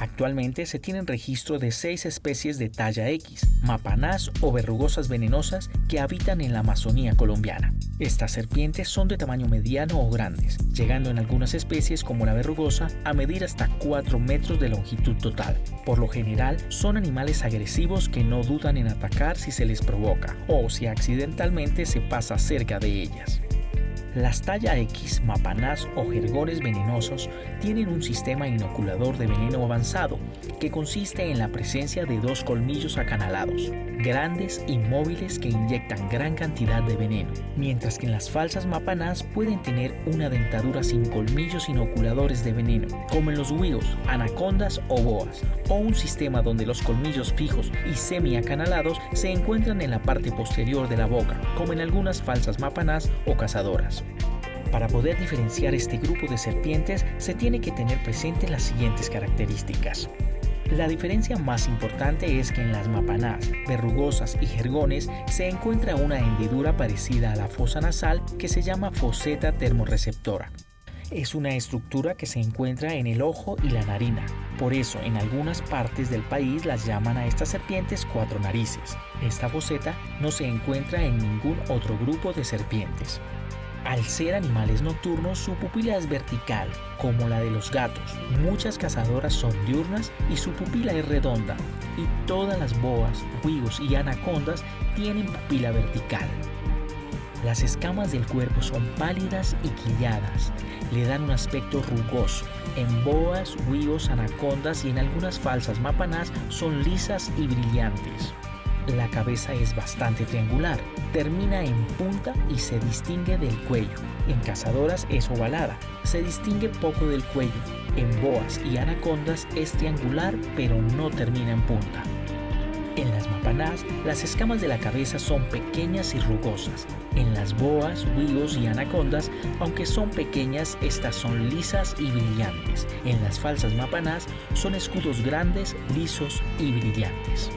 Actualmente se tienen registro de seis especies de talla X, mapanás o verrugosas venenosas que habitan en la Amazonía colombiana. Estas serpientes son de tamaño mediano o grandes, llegando en algunas especies como la verrugosa a medir hasta 4 metros de longitud total. Por lo general, son animales agresivos que no dudan en atacar si se les provoca o si accidentalmente se pasa cerca de ellas. Las talla X, mapanás o jergones venenosos tienen un sistema inoculador de veneno avanzado que consiste en la presencia de dos colmillos acanalados, grandes y móviles que inyectan gran cantidad de veneno, mientras que en las falsas mapanás pueden tener una dentadura sin colmillos inoculadores de veneno, como en los huigos, anacondas o boas, o un sistema donde los colmillos fijos y semi-acanalados se encuentran en la parte posterior de la boca, como en algunas falsas mapanás o cazadoras. Para poder diferenciar este grupo de serpientes se tiene que tener presente las siguientes características. La diferencia más importante es que en las mapanás, verrugosas y jergones se encuentra una hendidura parecida a la fosa nasal que se llama foseta termorreceptora. Es una estructura que se encuentra en el ojo y la narina. Por eso, en algunas partes del país las llaman a estas serpientes cuatro narices. Esta foseta no se encuentra en ningún otro grupo de serpientes. Al ser animales nocturnos, su pupila es vertical, como la de los gatos. Muchas cazadoras son diurnas y su pupila es redonda. Y todas las boas, huigos y anacondas tienen pupila vertical. Las escamas del cuerpo son pálidas y quilladas. Le dan un aspecto rugoso. En boas, huigos, anacondas y en algunas falsas mapanás son lisas y brillantes. La cabeza es bastante triangular, termina en punta y se distingue del cuello. En cazadoras es ovalada, se distingue poco del cuello. En boas y anacondas es triangular pero no termina en punta. En las mapanás, las escamas de la cabeza son pequeñas y rugosas. En las boas, huigos y anacondas, aunque son pequeñas, estas son lisas y brillantes. En las falsas mapanás son escudos grandes, lisos y brillantes.